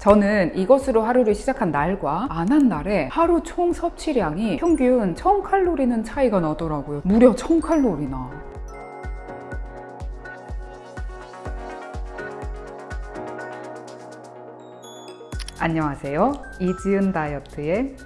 저는 이것으로 하루를 시작한 날과 안 한 날에 하루 총 섭취량이 평균 1000칼로리는 차이가 나더라고요. 무려 1000칼로리나. 안녕하세요. 이지은 다이어트의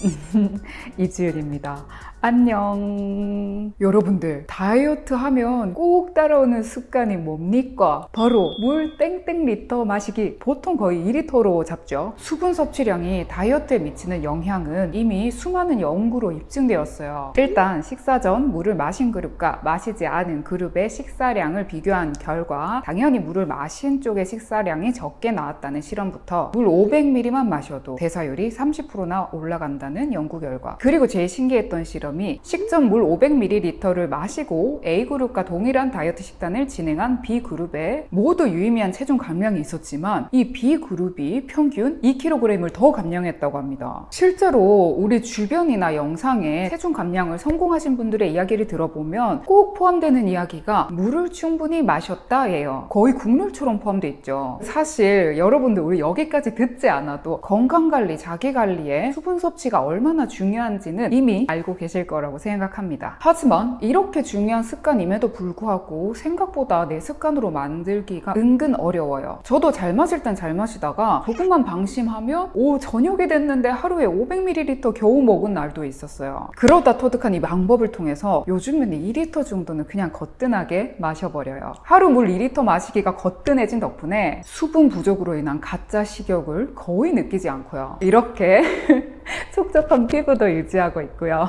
이지은입니다. 안녕. 여러분들, 다이어트 하면 꼭 따라오는 습관이 뭡니까? 바로 물 땡땡 리터 마시기. 보통 거의 2리터로 잡죠. 수분 섭취량이 다이어트에 미치는 영향은 이미 수많은 연구로 입증되었어요. 일단 식사 전 물을 마신 그룹과 마시지 않은 그룹의 식사량을 비교한 결과 당연히 물을 마신 쪽의 식사량이 적게 나왔다는 실험부터 물 500ml만 마셔도 대사율이 30%나 올라간다는 연구 결과 그리고 제일 신기했던 실험 이 식전 물 500ml를 마시고 A그룹과 동일한 다이어트 식단을 진행한 B그룹에 모두 유의미한 체중 감량이 있었지만 이 B그룹이 평균 2kg을 더 감량했다고 합니다. 실제로 우리 주변이나 영상에 체중 감량을 성공하신 분들의 이야기를 들어보면 꼭 포함되는 이야기가 물을 충분히 마셨다예요. 거의 국룰처럼 포함되어 있죠. 사실 여러분들 우리 여기까지 듣지 않아도 건강관리, 자기관리에 수분 섭취가 얼마나 중요한지는 이미 알고 계실 거라고 생각합니다. 하지만 이렇게 중요한 습관임에도 불구하고 생각보다 내 습관으로 만들기가 은근 어려워요. 저도 잘 마실 땐 잘 마시다가 조금만 방심하면 오 저녁이 됐는데 하루에 500ml 겨우 먹은 날도 있었어요. 그러다 터득한 이 방법을 통해서 요즘에는 2리터 정도는 그냥 거뜬하게 마셔버려요. 하루 물 2리터 마시기가 거뜬해진 덕분에 수분 부족으로 인한 가짜 식욕을 거의 느끼지 않고요. 이렇게 촉촉한 피부도 유지하고 있고요.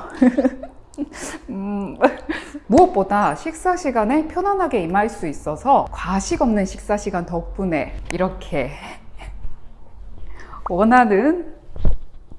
음, 무엇보다 식사 시간에 편안하게 임할 수 있어서 과식 없는 식사 시간 덕분에 이렇게 원하는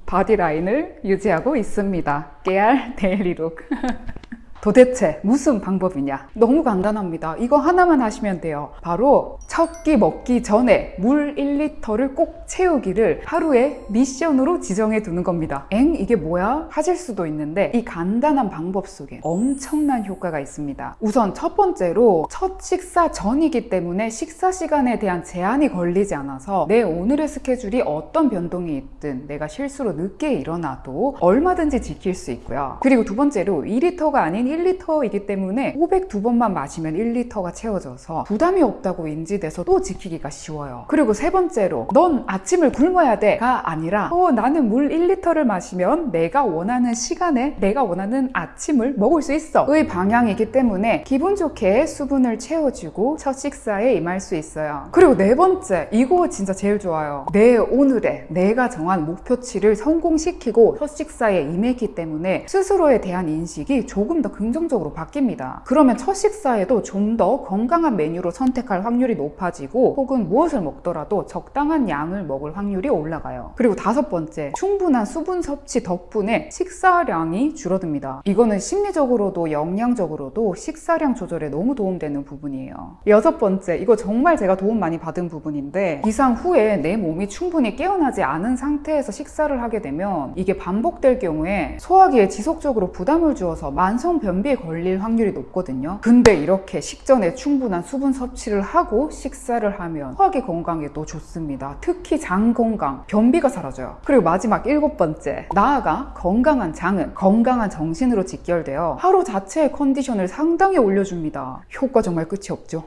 body line을 유지하고 있습니다. 깨알 daily look. 도대체 무슨 방법이냐? 너무 간단합니다. 이거 하나만 하시면 돼요. 바로 첫 끼 먹기 전에 물 1리터를 꼭 채우기를 하루에 미션으로 지정해 두는 겁니다. 엥? 이게 뭐야? 하실 수도 있는데 이 간단한 방법 속에 엄청난 효과가 있습니다. 우선 첫 번째로 첫 식사 전이기 때문에 식사 시간에 대한 제한이 걸리지 않아서 내 오늘의 스케줄이 어떤 변동이 있든 내가 실수로 늦게 일어나도 얼마든지 지킬 수 있고요. 그리고 두 번째로 2리터가 아닌 1리터이기 때문에 502번만 마시면 1리터가 채워져서 부담이 없다고 인지돼서 또 지키기가 쉬워요. 그리고 세 번째로 넌 아침을 굶어야 돼가 아니라 어, 나는 물 1리터를 마시면 내가 원하는 시간에 내가 원하는 아침을 먹을 수 있어 의 방향이기 때문에 기분 좋게 수분을 채워주고 첫 식사에 임할 수 있어요. 그리고 네 번째 이거 진짜 제일 좋아요. 내 오늘의 내가 정한 목표치를 성공시키고 첫 식사에 임했기 때문에 스스로에 대한 인식이 조금 더 긍정적으로 바뀝니다. 그러면 첫 식사에도 좀 더 건강한 메뉴로 선택할 확률이 높아지고 혹은 무엇을 먹더라도 적당한 양을 먹을 확률이 올라가요. 그리고 다섯 번째, 충분한 수분 섭취 덕분에 식사량이 줄어듭니다. 이거는 심리적으로도 영양적으로도 식사량 조절에 너무 도움되는 부분이에요. 여섯 번째, 이거 정말 제가 도움 많이 받은 부분인데 기상 후에 내 몸이 충분히 깨어나지 않은 상태에서 식사를 하게 되면 이게 반복될 경우에 소화기에 지속적으로 부담을 주어서 만성 변비에 걸릴 확률이 높거든요. 근데 이렇게 식전에 충분한 수분 섭취를 하고 식사를 하면 소화기 건강에도 좋습니다. 특히 장 건강, 변비가 사라져요. 그리고 마지막 일곱 번째, 나아가 건강한 장은 건강한 정신으로 직결되어 하루 자체의 컨디션을 상당히 올려줍니다. 효과 정말 끝이 없죠.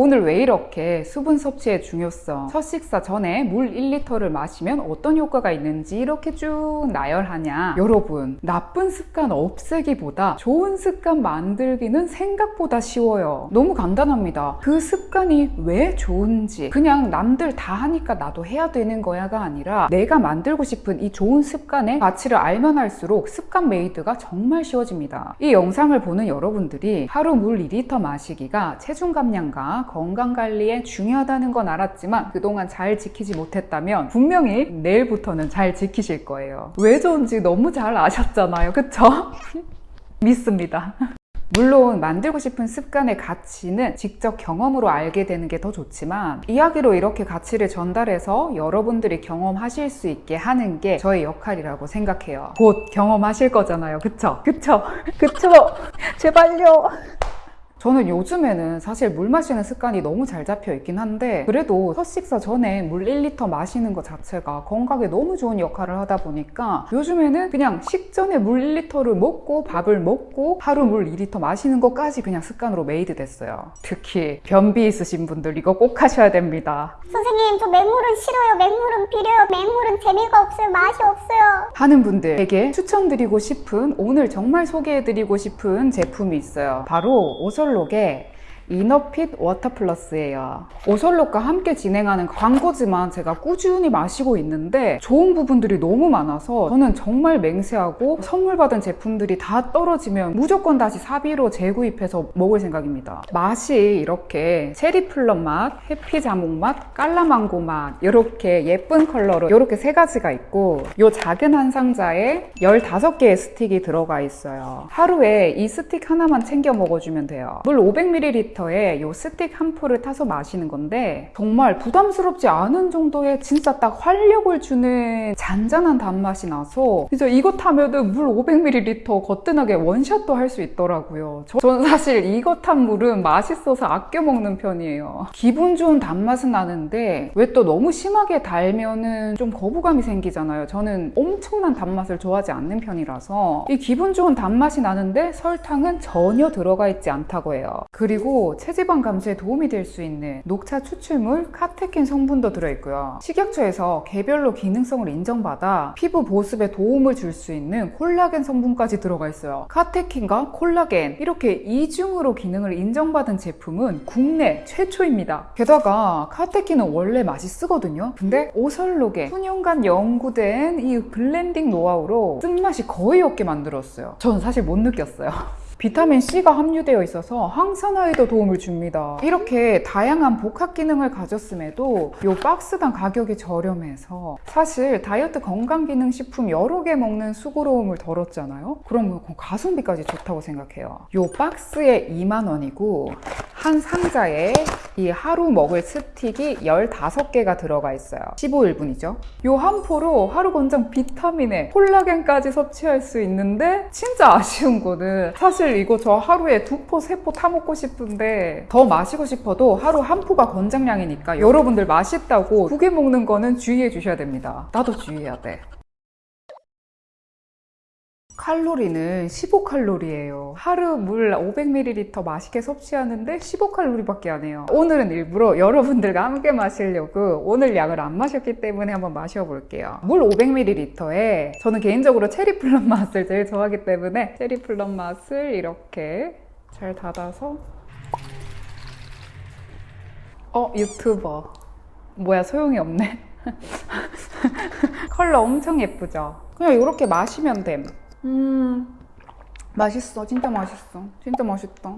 오늘 왜 이렇게 수분 섭취의 중요성, 첫 식사 전에 물 1리터를 마시면 어떤 효과가 있는지 이렇게 쭉 나열하냐? 여러분, 나쁜 습관 없애기보다 좋은 습관 만들기는 생각보다 쉬워요. 너무 간단합니다. 그 습관이 왜 좋은지, 그냥 남들 다 하니까 나도 해야 되는 거야가 아니라 내가 만들고 싶은 이 좋은 습관의 가치를 알면 할수록 습관 made가 정말 쉬워집니다. 이 영상을 보는 여러분들이 하루 물 2리터 마시기가 체중 감량과 건강 관리에 중요하다는 건 알았지만 그동안 잘 지키지 못했다면 분명히 내일부터는 잘 지키실 거예요. 왜 좋은지 너무 잘 아셨잖아요. 그쵸? 믿습니다. 물론 만들고 싶은 습관의 가치는 직접 경험으로 알게 되는 게 더 좋지만 이야기로 이렇게 가치를 전달해서 여러분들이 경험하실 수 있게 하는 게 저의 역할이라고 생각해요. 곧 경험하실 거잖아요. 그쵸? 그쵸? 그쵸? 제발요. 저는 요즘에는 사실 물 마시는 습관이 너무 잘 잡혀 있긴 한데 그래도 첫 식사 전에 물 1리터 마시는 것 자체가 건강에 너무 좋은 역할을 하다 보니까 요즘에는 그냥 식전에 물 1리터를 먹고 밥을 먹고 하루 물 2리터 마시는 것까지 그냥 습관으로 made 됐어요. 특히 변비 있으신 분들 이거 꼭 하셔야 됩니다. 선생님, 저 맹물은 싫어요. 맹물은 비려요. 맹물은 재미가 없어요. 맛이 없어요. 하는 분들에게 추천드리고 싶은 오늘 정말 소개해드리고 싶은 제품이 있어요. 바로 오설록의 이너핏 워터 플러스예요. 오설록과 함께 진행하는 광고지만 제가 꾸준히 마시고 있는데 좋은 부분들이 너무 많아서 저는 정말 맹세하고 선물 받은 제품들이 다 떨어지면 무조건 다시 사비로 재구입해서 먹을 생각입니다. 맛이 이렇게 체리 plum 맛, happy 자몽 맛, 깔라망고 맛 이렇게 예쁜 컬러로 이렇게 세 가지가 있고 이 작은 한 상자에 15개의 스틱이 들어가 있어요. 하루에 이 스틱 하나만 챙겨 먹어주면 돼요. 물 500ml 에 이 스틱 한 포를 타서 마시는 건데 정말 부담스럽지 않은 정도의 진짜 딱 활력을 주는 잔잔한 단맛이 나서 이제 이거 타면은 물 500ml 거뜬하게 원샷도 할 수 있더라고요. 저, 저는 사실 이거 탄 물은 맛있어서 아껴 먹는 편이에요. 기분 좋은 단맛은 나는데 왜 또 너무 심하게 달면은 좀 거부감이 생기잖아요. 저는 엄청난 단맛을 좋아하지 않는 편이라서 이 기분 좋은 단맛이 나는데 설탕은 전혀 들어가 있지 않다고 해요. 그리고 체지방 감소에 도움이 될 수 있는 녹차 추출물 카테킨 성분도 들어있고요. 식약처에서 개별로 기능성을 인정받아 피부 보습에 도움을 줄 수 있는 콜라겐 성분까지 들어가 있어요. 카테킨과 콜라겐 이렇게 이중으로 기능을 인정받은 제품은 국내 최초입니다. 게다가 카테킨은 원래 맛이 쓰거든요. 근데 오설록에 수년간 연구된 이 블렌딩 노하우로 쓴맛이 거의 없게 만들었어요. 저는 사실 못 느꼈어요. 비타민 C가 함유되어 있어서 항산화에도 도움을 줍니다. 이렇게 다양한 복합 기능을 가졌음에도 이 박스당 가격이 저렴해서 사실 다이어트 건강기능식품 여러 개 먹는 수고로움을 덜었잖아요. 그럼 가성비까지 좋다고 생각해요. 이 박스에 2만 원이고 한 상자에 이 하루 먹을 스틱이 15개가 들어가 있어요. 15일분이죠. 이 한 포로 하루 권장 비타민에 콜라겐까지 섭취할 수 있는데 진짜 아쉬운 거는 사실 이거 저 하루에 두 포, 세 포 타먹고 싶은데 더 마시고 싶어도 하루 한 포가 권장량이니까 여러분들 맛있다고 두 개 먹는 거는 주의해 주셔야 됩니다. 나도 주의해야 돼. 칼로리는 15칼로리예요. 하루 물 500ml 맛있게 섭취하는데 15칼로리밖에 안 해요. 오늘은 일부러 여러분들과 함께 마시려고 오늘 양을 안 마셨기 때문에 한번 마셔볼게요. 물 500ml에 저는 개인적으로 cherry plum 맛을 제일 좋아하기 때문에 cherry plum 맛을 이렇게 잘 닫아서 어 유튜버 뭐야 소용이 없네. 컬러 엄청 예쁘죠? 그냥 이렇게 마시면 됨. 음, 맛있어. 진짜 맛있어. 진짜 맛있다.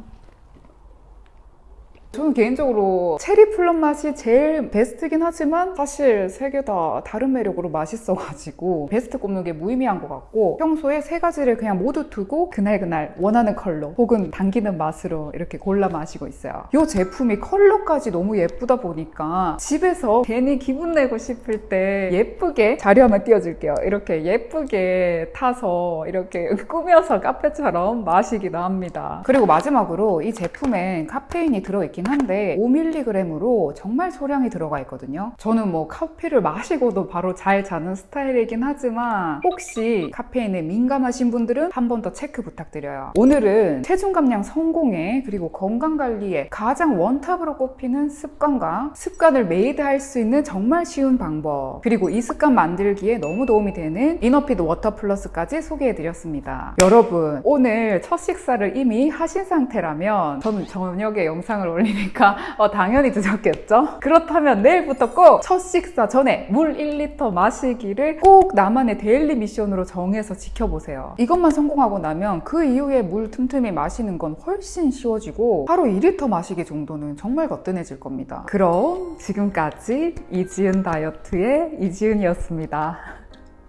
저는 개인적으로 cherry plum 맛이 제일 베스트긴 하지만 사실 세 개 다 다른 매력으로 맛있어가지고 베스트 꼽는 게 무의미한 것 같고 평소에 세 가지를 그냥 모두 두고 그날그날 원하는 컬러 혹은 당기는 맛으로 이렇게 골라 마시고 있어요. 이 제품이 컬러까지 너무 예쁘다 보니까 집에서 괜히 기분 내고 싶을 때 예쁘게 자료 한번 띄워줄게요. 이렇게 예쁘게 타서 이렇게 꾸며서 카페처럼 마시기도 합니다. 그리고 마지막으로 이 제품엔 카페인이 들어있 긴 한데 5mg으로 정말 소량이 들어가 있거든요. 저는 뭐 커피를 마시고도 바로 잘 자는 스타일이긴 하지만 혹시 카페인에 민감하신 분들은 한 번 더 체크 부탁드려요. 오늘은 체중 감량 성공에 그리고 건강 관리에 가장 one top으로 꼽히는 습관과 습관을 made할 수 있는 정말 쉬운 방법 그리고 이 습관 만들기에 너무 도움이 되는 이너피드 워터 플러스까지 소개해드렸습니다. 여러분 오늘 첫 식사를 이미 하신 상태라면 저는 저녁에 영상을 올리 니까 어, 당연히 드셨겠죠? 그렇다면 내일부터 꼭 첫 식사 전에 물 1리터 마시기를 꼭 나만의 daily mission으로 정해서 지켜보세요. 이것만 성공하고 나면 그 이후에 물 틈틈이 마시는 건 훨씬 쉬워지고 하루 2리터 마시기 정도는 정말 거뜬해질 겁니다. 그럼 지금까지 이지은 다이어트의 이지은이었습니다.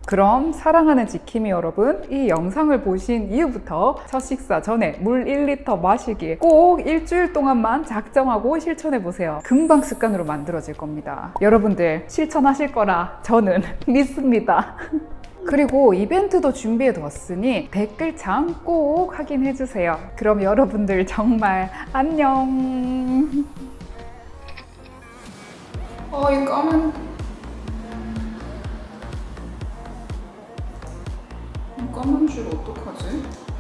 그럼 사랑하는 지킴이 여러분 이 영상을 보신 이후부터 첫 식사 전에 물 1리터 마시기 꼭 일주일 동안만 작정하고 실천해 보세요 금방 습관으로 만들어질 겁니다 여러분들 실천하실 거라 저는 믿습니다 그리고 이벤트도 준비해 두었으니 댓글창 꼭 확인해 주세요. 그럼 여러분들 정말 안녕. 어, 이 까만 까만 줄 어떡하지?